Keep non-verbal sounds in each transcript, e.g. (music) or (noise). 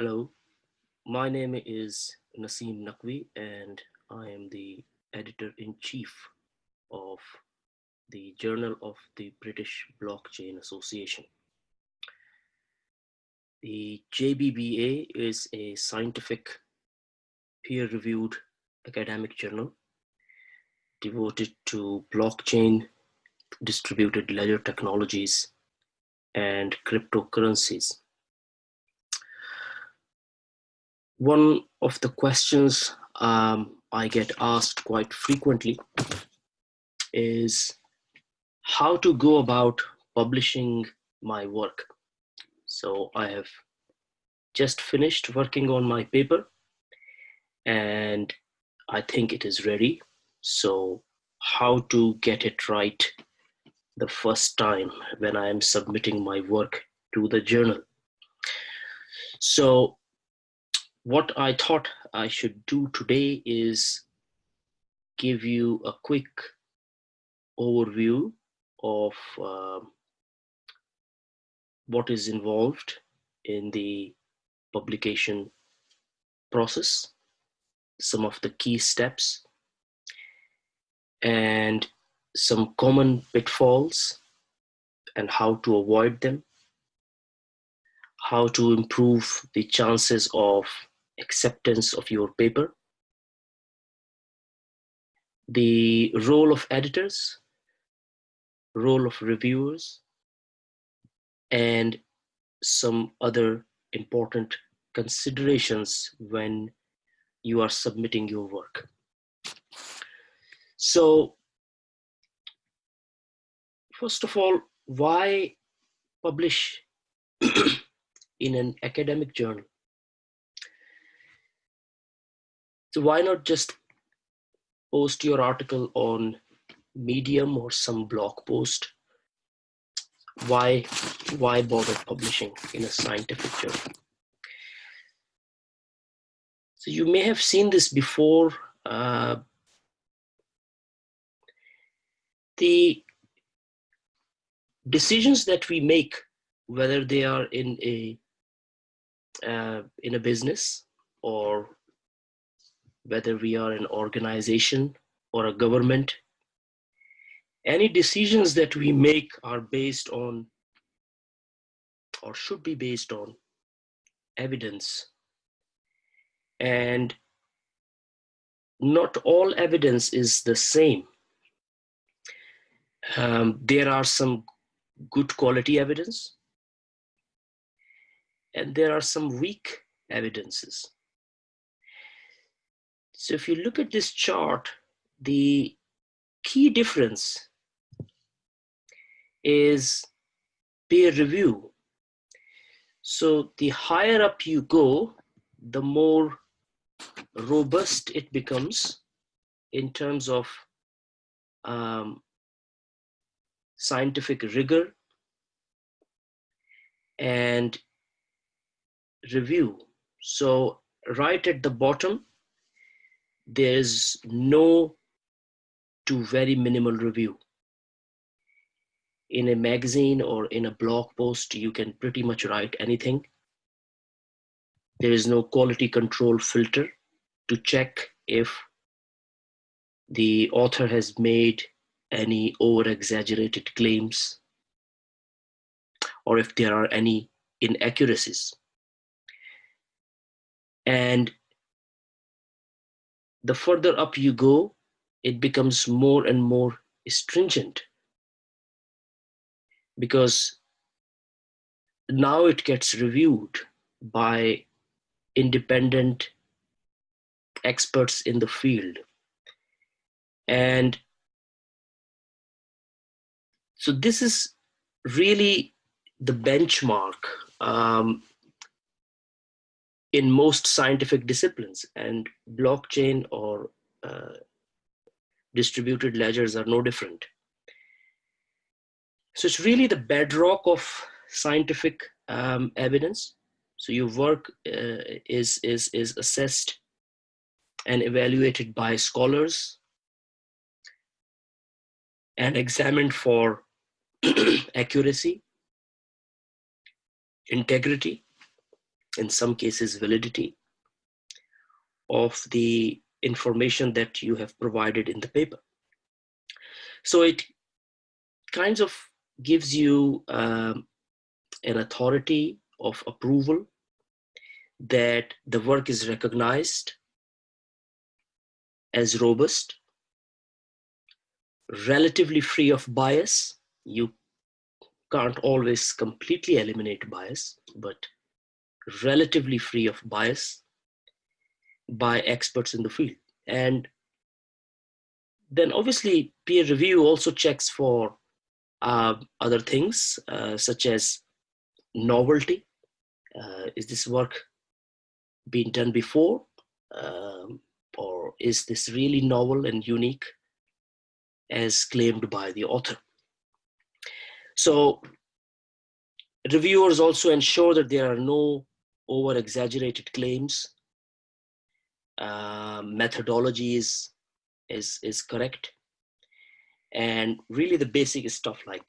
Hello, my name is Naseem Naqvi and I am the editor-in-chief of the Journal of the British Blockchain Association. The JBBA is a scientific peer-reviewed academic journal devoted to blockchain, distributed ledger technologies, and cryptocurrencies. One of the questions um, I get asked quite frequently is how to go about publishing my work. So I have just finished working on my paper and I think it is ready. So how to get it right the first time when I am submitting my work to the journal. So what I thought I should do today is give you a quick overview of uh, what is involved in the publication process, some of the key steps, and some common pitfalls and how to avoid them, how to improve the chances of acceptance of your paper, the role of editors, role of reviewers, and some other important considerations when you are submitting your work. So, first of all, why publish (clears throat) in an academic journal? So why not just post your article on Medium or some blog post? Why, why bother publishing in a scientific journal? So you may have seen this before. Uh, the decisions that we make, whether they are in a uh, in a business or whether we are an organization or a government. Any decisions that we make are based on or should be based on evidence. And not all evidence is the same. Um, there are some good quality evidence and there are some weak evidences. So if you look at this chart, the key difference is peer review. So the higher up you go, the more robust it becomes in terms of um, scientific rigor and review. So right at the bottom, there's no to very minimal review. In a magazine or in a blog post, you can pretty much write anything. There is no quality control filter to check if the author has made any over exaggerated claims or if there are any inaccuracies. And the further up you go, it becomes more and more stringent because now it gets reviewed by independent experts in the field. And so this is really the benchmark um, in most scientific disciplines and blockchain or uh, distributed ledgers are no different. So it's really the bedrock of scientific um, evidence. So your work uh, is, is, is assessed and evaluated by scholars and examined for (clears throat) accuracy, integrity, in some cases validity of the information that you have provided in the paper. So it kinds of gives you um, an authority of approval that the work is recognized as robust, relatively free of bias. You can't always completely eliminate bias, but relatively free of bias by experts in the field. And then obviously peer review also checks for uh, other things uh, such as novelty. Uh, is this work been done before? Um, or is this really novel and unique as claimed by the author? So reviewers also ensure that there are no over exaggerated claims. Uh, methodology is, is, is correct. And really the basic stuff like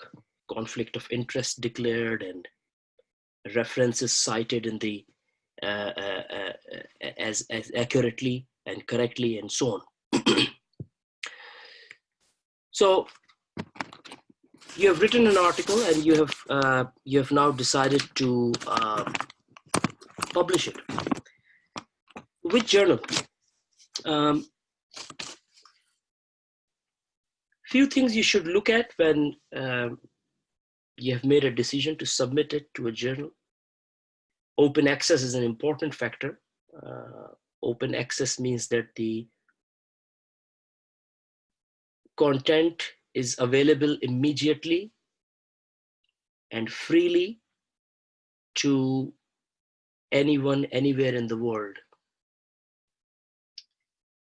conflict of interest declared and references cited in the uh, uh, uh, as, as accurately and correctly and so on. (clears throat) so you have written an article and you have uh, you have now decided to uh, publish it. Which journal? Um, few things you should look at when um, you have made a decision to submit it to a journal. Open access is an important factor. Uh, open access means that the content is available immediately and freely to anyone anywhere in the world.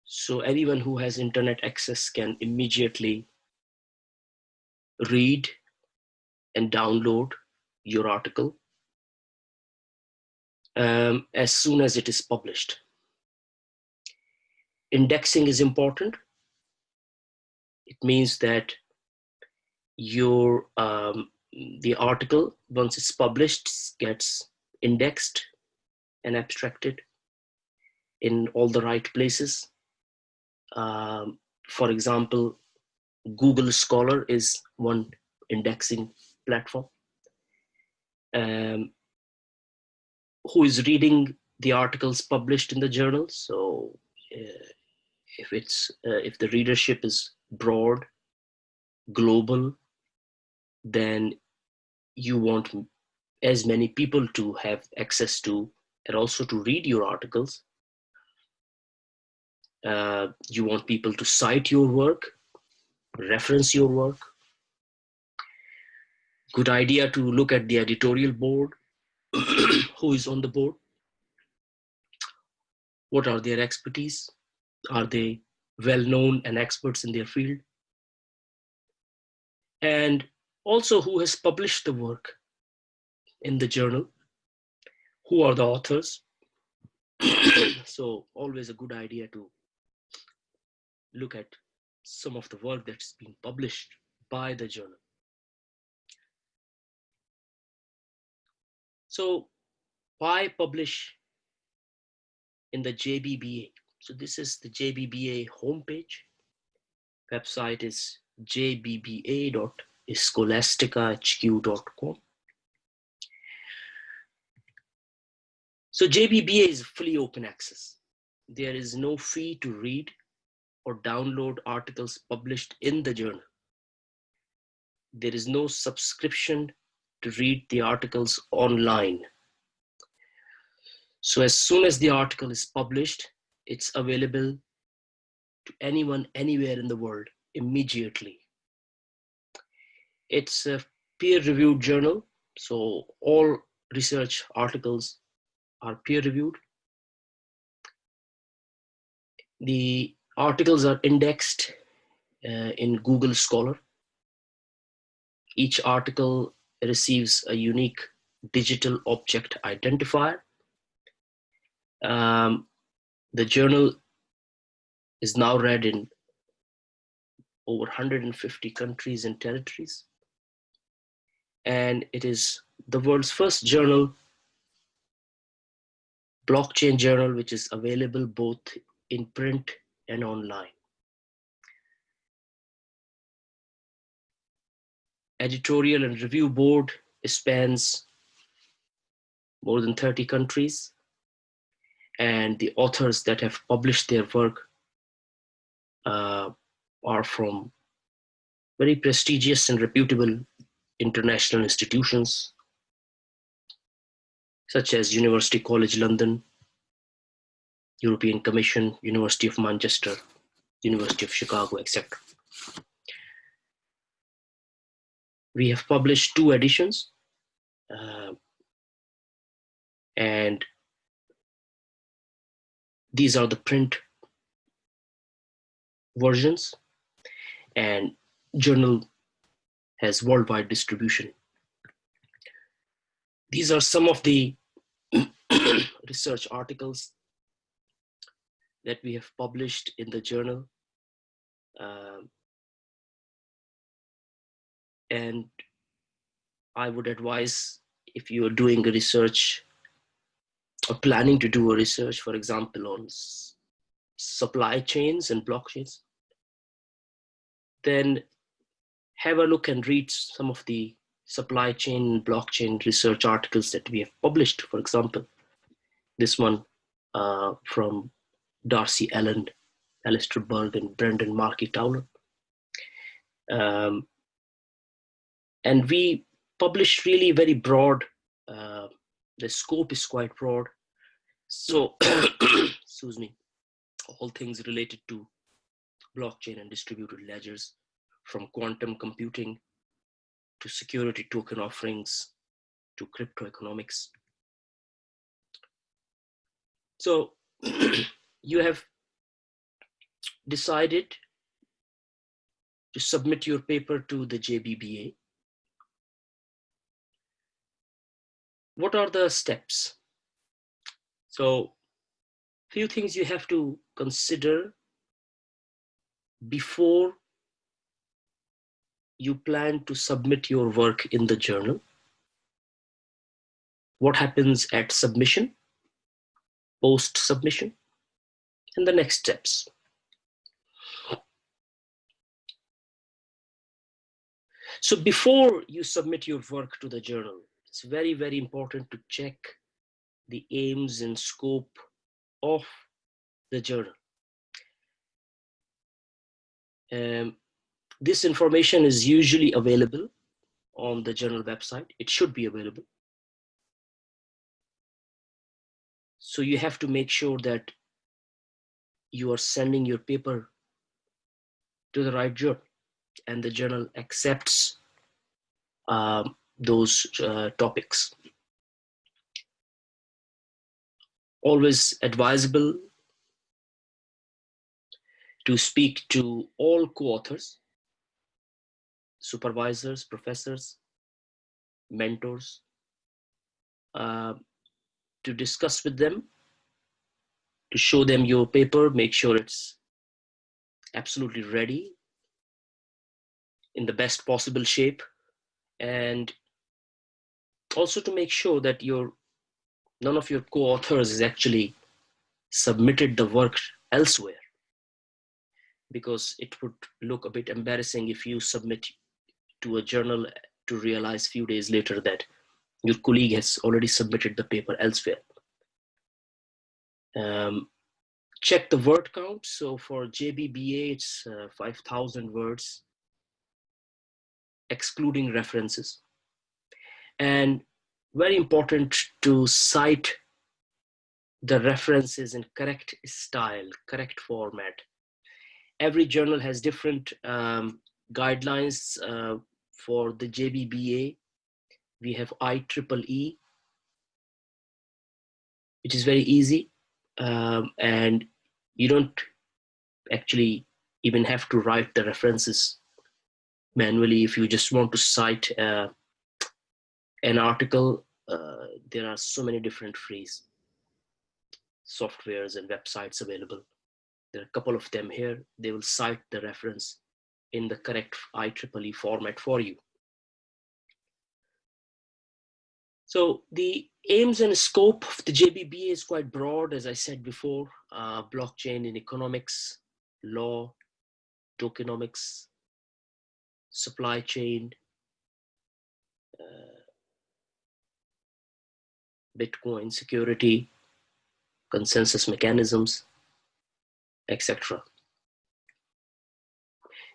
So anyone who has internet access can immediately read and download your article um, as soon as it is published. Indexing is important. It means that your um, the article, once it's published, gets indexed and abstracted in all the right places. Um, for example, Google Scholar is one indexing platform. Um, who is reading the articles published in the journal? So uh, if it's uh, if the readership is broad, global, then you want as many people to have access to and also to read your articles. Uh, you want people to cite your work, reference your work. Good idea to look at the editorial board, (clears throat) who is on the board, what are their expertise, are they well known and experts in their field? And also who has published the work in the journal? Who are the authors? (clears throat) so always a good idea to look at some of the work that's been published by the journal. So why publish in the JBBA? So this is the JBBA homepage. Website is jbba.scholasticahq.com. So JBBA is fully open access. There is no fee to read or download articles published in the journal. There is no subscription to read the articles online. So as soon as the article is published, it's available to anyone anywhere in the world immediately. It's a peer-reviewed journal, so all research articles are peer-reviewed. The articles are indexed uh, in Google Scholar. Each article receives a unique digital object identifier. Um, the journal is now read in over 150 countries and territories. And it is the world's first journal blockchain journal, which is available both in print and online. Editorial and review board spans more than 30 countries and the authors that have published their work uh, are from very prestigious and reputable international institutions such as University College London, European Commission, University of Manchester, University of Chicago, etc. We have published two editions uh, and these are the print versions and journal has worldwide distribution. These are some of the (clears throat) research articles that we have published in the journal. Um, and I would advise if you are doing a research or planning to do a research, for example, on supply chains and blockchains, then have a look and read some of the supply chain blockchain research articles that we have published. For example, this one uh, from Darcy Allen, Alastair Berg, and Brendan Markey Towler. Um, and we publish really very broad, uh, the scope is quite broad. So, (coughs) excuse me, all things related to blockchain and distributed ledgers from quantum computing to security token offerings to crypto economics. So (clears throat) you have decided to submit your paper to the JBBA. What are the steps? So few things you have to consider before you plan to submit your work in the journal. What happens at submission, post submission, and the next steps. So before you submit your work to the journal, it's very, very important to check the aims and scope of the journal. Um, this information is usually available on the journal website. It should be available. So you have to make sure that you are sending your paper to the right journal and the journal accepts um, those uh, topics. Always advisable to speak to all co-authors, supervisors, professors, mentors, uh, to discuss with them, to show them your paper, make sure it's absolutely ready in the best possible shape, and also to make sure that your none of your co-authors is actually submitted the work elsewhere because it would look a bit embarrassing if you submit to a journal to realize a few days later that your colleague has already submitted the paper elsewhere. Um, check the word count. So for JBBA, it's uh, 5,000 words, excluding references. And very important to cite the references in correct style, correct format every journal has different um, guidelines uh, for the JBBA. We have IEEE, which is very easy. Um, and you don't actually even have to write the references manually if you just want to cite uh, an article. Uh, there are so many different free softwares and websites available there are a couple of them here. They will cite the reference in the correct IEEE format for you. So the aims and scope of the JBBA is quite broad, as I said before, uh, blockchain in economics, law, tokenomics, supply chain, uh, Bitcoin security, consensus mechanisms, etc.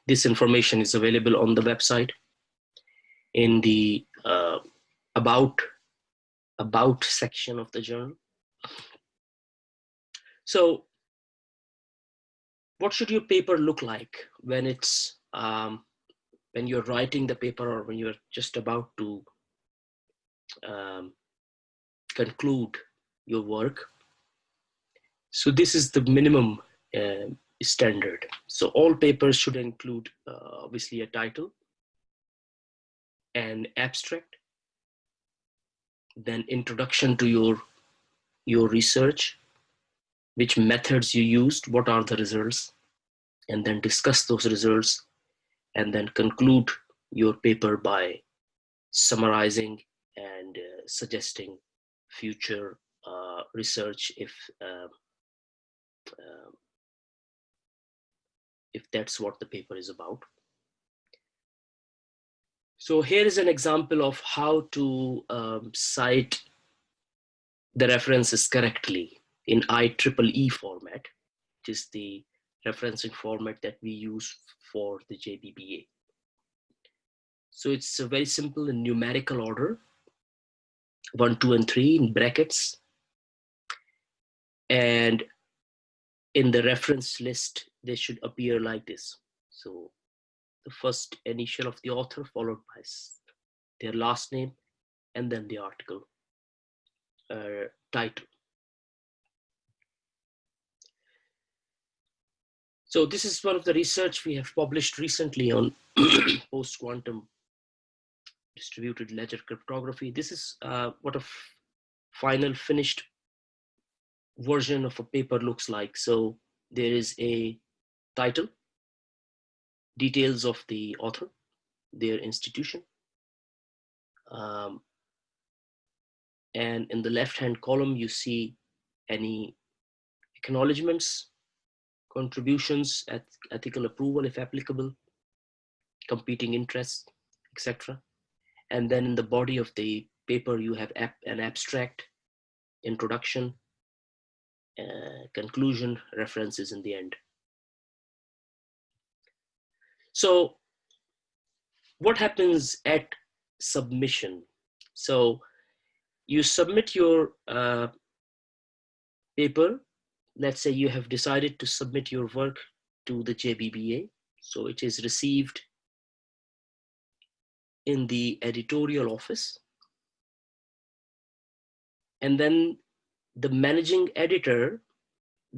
This information is available on the website in the uh, about about section of the journal. So what should your paper look like when it's um, when you're writing the paper or when you're just about to um, conclude your work so this is the minimum uh, standard. So all papers should include uh, obviously a title an abstract then introduction to your your research which methods you used what are the results and then discuss those results and then conclude your paper by summarizing and uh, suggesting future uh, research if uh, if that's what the paper is about so here is an example of how to um, cite the references correctly in IEEE format, which is the referencing format that we use for the JBBA. So it's a very simple in numerical order, one, two, and three in brackets. And in the reference list, they should appear like this. So the first initial of the author followed by their last name and then the article uh, title. So this is one of the research we have published recently on (clears throat) post-quantum distributed ledger cryptography. This is uh, what a final finished version of a paper looks like. So there is a title, details of the author, their institution. Um, and in the left-hand column, you see any acknowledgements, contributions, ethical approval if applicable, competing interests, etc. And then in the body of the paper, you have an abstract, introduction, uh, conclusion, references in the end. So what happens at submission? So you submit your uh, paper. Let's say you have decided to submit your work to the JBBA. So it is received in the editorial office. And then the managing editor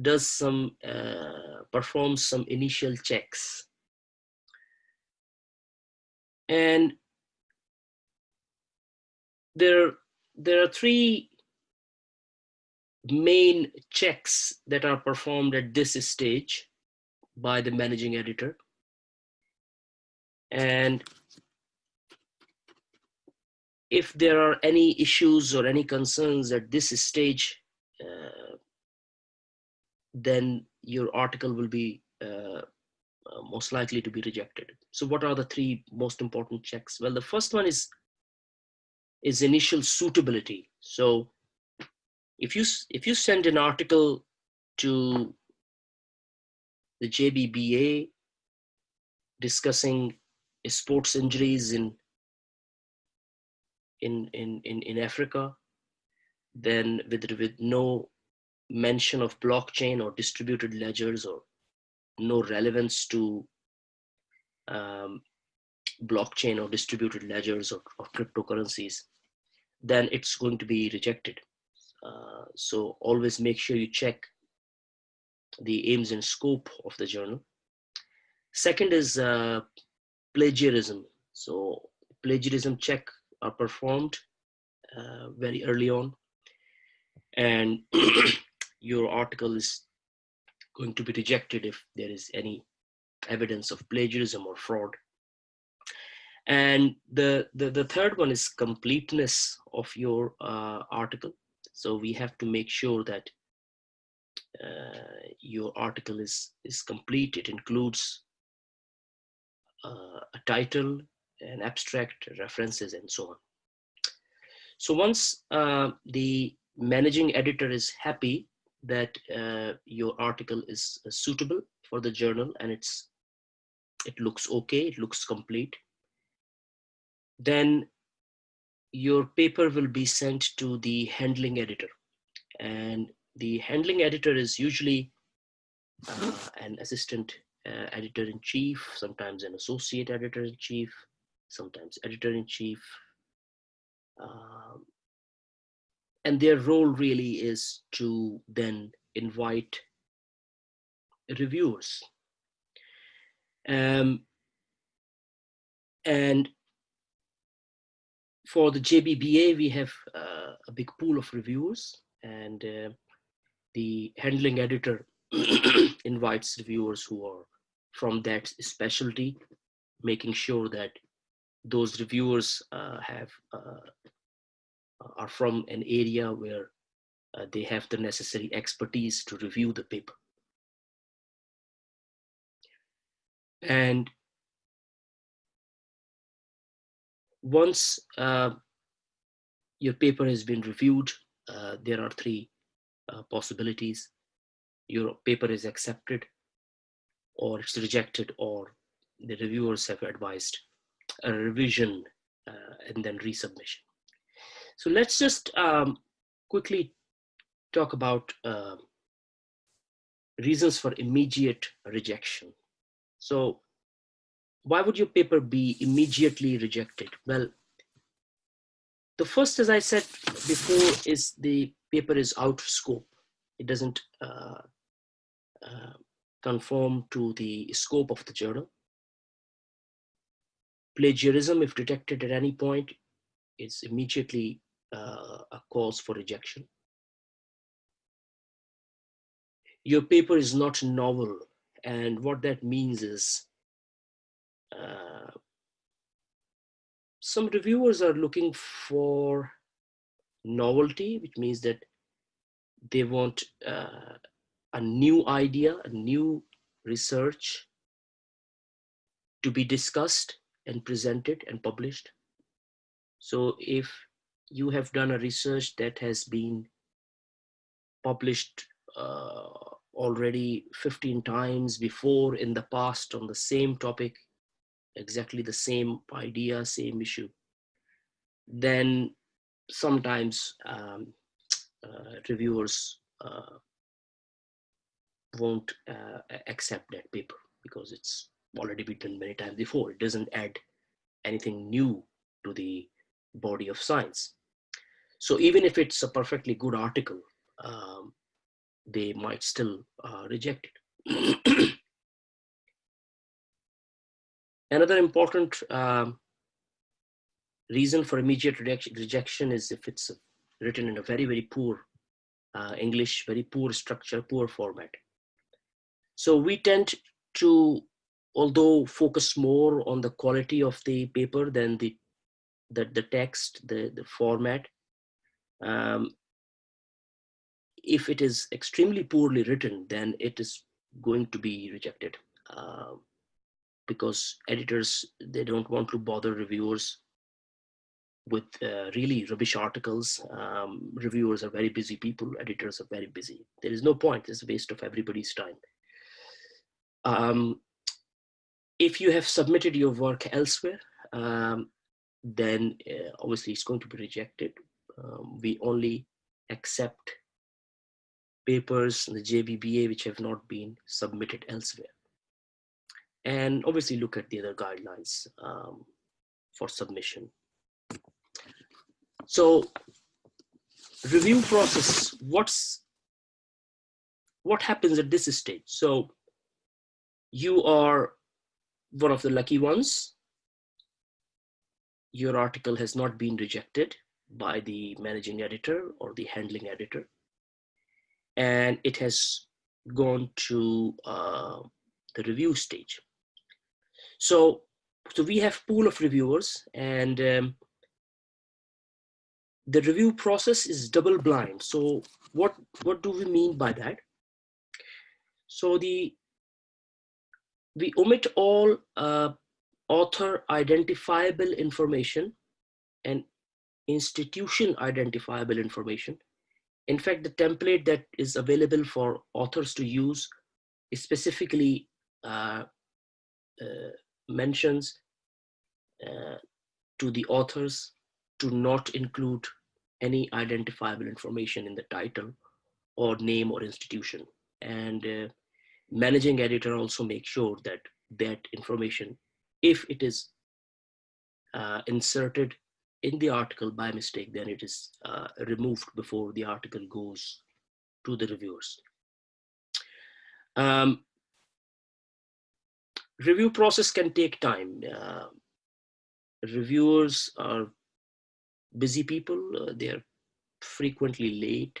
does some, uh, performs some initial checks and there, there are three main checks that are performed at this stage by the managing editor. And if there are any issues or any concerns at this stage, uh, then your article will be uh, uh, most likely to be rejected. So what are the three most important checks? Well, the first one is, is initial suitability. So if you, if you send an article to the JBBA discussing sports injuries in, in, in, in, in Africa, then with, with no mention of blockchain or distributed ledgers or no relevance to um, blockchain or distributed ledgers or, or, cryptocurrencies, then it's going to be rejected. Uh, so always make sure you check the aims and scope of the journal. Second is uh, plagiarism. So plagiarism check are performed uh, very early on and (clears throat) your article is going to be rejected if there is any evidence of plagiarism or fraud. And the, the, the third one is completeness of your uh, article. So we have to make sure that uh, your article is, is complete. It includes uh, a title, an abstract, references, and so on. So once uh, the managing editor is happy that uh, your article is uh, suitable for the journal and it's it looks okay, it looks complete, then your paper will be sent to the handling editor. And the handling editor is usually uh, an assistant uh, editor-in-chief, sometimes an associate editor-in-chief, sometimes editor-in-chief. Um, and their role really is to then invite reviewers. Um, and for the JBBA, we have uh, a big pool of reviewers and uh, the handling editor (clears throat) invites reviewers who are from that specialty, making sure that those reviewers uh, have uh, are from an area where uh, they have the necessary expertise to review the paper. And once uh, your paper has been reviewed, uh, there are three uh, possibilities. Your paper is accepted, or it's rejected, or the reviewers have advised a revision uh, and then resubmission. So let's just um, quickly talk about uh, reasons for immediate rejection. So why would your paper be immediately rejected? Well, the first, as I said before, is the paper is out of scope. It doesn't uh, uh, conform to the scope of the journal. Plagiarism, if detected at any point, is immediately a cause for rejection. Your paper is not novel, and what that means is uh, some reviewers are looking for novelty, which means that they want uh, a new idea, a new research to be discussed and presented and published. So if you have done a research that has been published uh, already 15 times before in the past on the same topic, exactly the same idea, same issue, then sometimes um, uh, reviewers uh, won't uh, accept that paper because it's already been done many times before. It doesn't add anything new to the body of science. So even if it's a perfectly good article, um, they might still uh, reject it. (clears throat) Another important um, reason for immediate rejection is if it's written in a very, very poor uh, English, very poor structure, poor format. So we tend to, although focus more on the quality of the paper than the the, the text, the, the format, um, if it is extremely poorly written, then it is going to be rejected uh, because editors, they don't want to bother reviewers with uh, really rubbish articles. Um, reviewers are very busy people, editors are very busy. There is no point, it's a waste of everybody's time. Um, if you have submitted your work elsewhere, um, then uh, obviously it's going to be rejected. Um, we only accept papers in the JBBA which have not been submitted elsewhere. And obviously look at the other guidelines um, for submission. So review process, what's what happens at this stage? So you are one of the lucky ones your article has not been rejected by the managing editor or the handling editor. And it has gone to uh, the review stage. So so we have pool of reviewers and um, the review process is double blind. So what, what do we mean by that? So the we omit all uh, author identifiable information and institution identifiable information. In fact, the template that is available for authors to use specifically uh, uh, mentions uh, to the authors to not include any identifiable information in the title or name or institution. And uh, managing editor also makes sure that that information, if it is uh, inserted in the article by mistake, then it is uh, removed before the article goes to the reviewers. Um, review process can take time. Uh, reviewers are busy people. Uh, they're frequently late.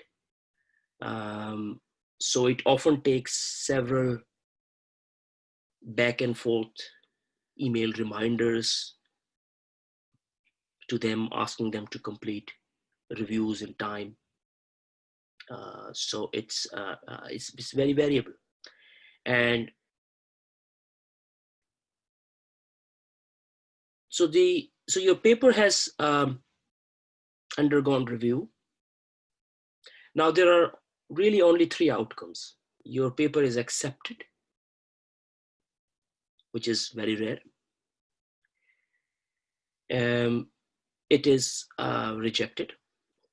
Um, so it often takes several back and forth email reminders to them, asking them to complete reviews in time. Uh, so it's, uh, uh, it's, it's very variable. And so the so your paper has um, undergone review. Now there are really only three outcomes. Your paper is accepted, which is very rare. Um, it is uh, rejected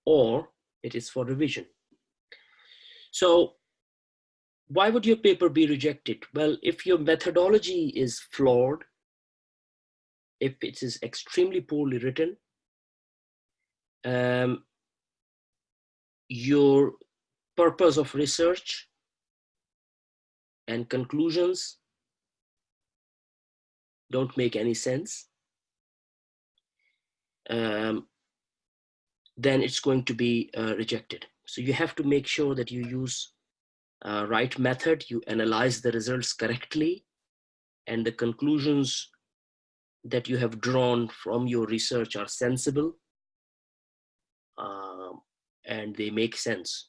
or it is for revision. So why would your paper be rejected? Well, if your methodology is flawed, if it is extremely poorly written, um, your purpose of research and conclusions don't make any sense, um, then it's going to be uh, rejected. So you have to make sure that you use uh, right method, you analyze the results correctly, and the conclusions that you have drawn from your research are sensible um, and they make sense.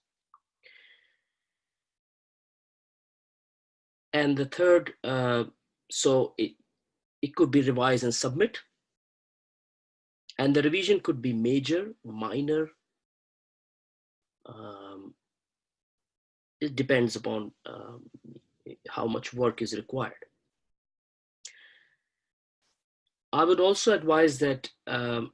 And the third, uh, so it, it could be revised and submit. And the revision could be major, minor. Um, it depends upon um, how much work is required. I would also advise that um,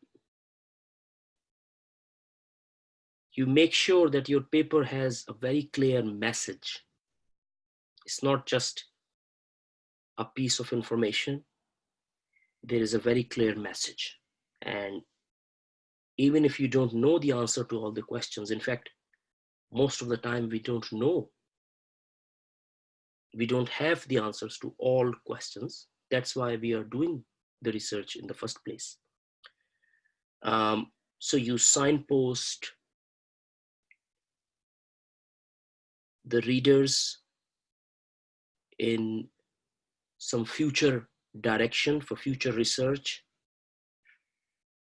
you make sure that your paper has a very clear message. It's not just a piece of information. There is a very clear message. And even if you don't know the answer to all the questions, in fact, most of the time we don't know. We don't have the answers to all questions. That's why we are doing the research in the first place. Um, so you signpost the readers in some future direction for future research,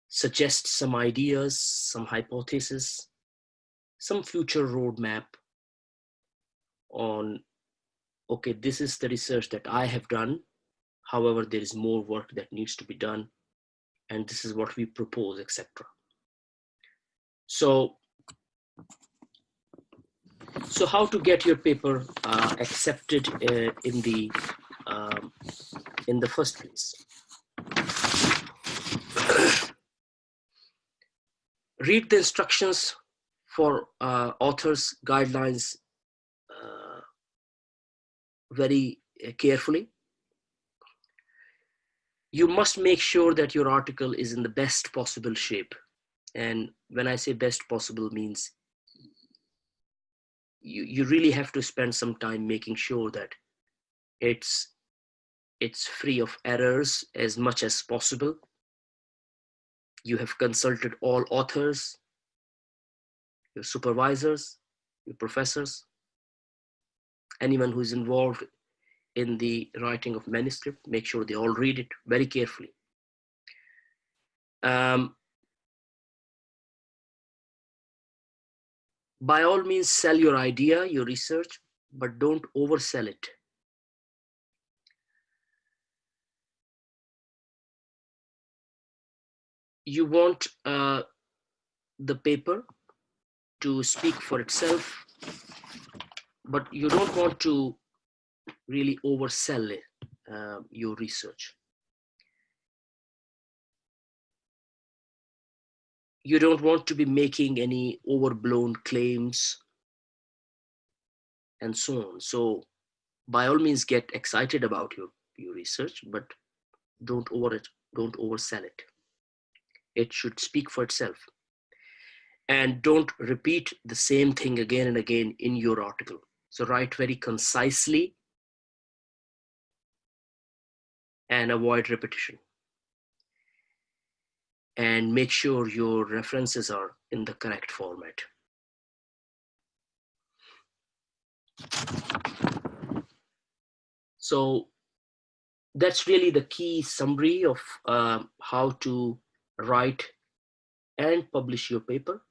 suggest some ideas, some hypotheses, some future roadmap on, okay, this is the research that I have done. However, there is more work that needs to be done. And this is what we propose, etc. So so how to get your paper uh, accepted uh, in the um, in the first place? Read the instructions for uh, authors guidelines uh, very uh, carefully. You must make sure that your article is in the best possible shape. And when I say best possible means you, you really have to spend some time making sure that it's it's free of errors as much as possible. You have consulted all authors, your supervisors, your professors, anyone who is involved in the writing of manuscript, make sure they all read it very carefully Um, by all means, sell your idea, your research, but don't oversell it. You want uh, the paper to speak for itself, but you don't want to really oversell it, uh, your research. You don't want to be making any overblown claims and so on. So by all means, get excited about your, your research, but don't over it, don't oversell it. It should speak for itself. And don't repeat the same thing again and again in your article. So write very concisely and avoid repetition. And make sure your references are in the correct format. So that's really the key summary of uh, how to write and publish your paper.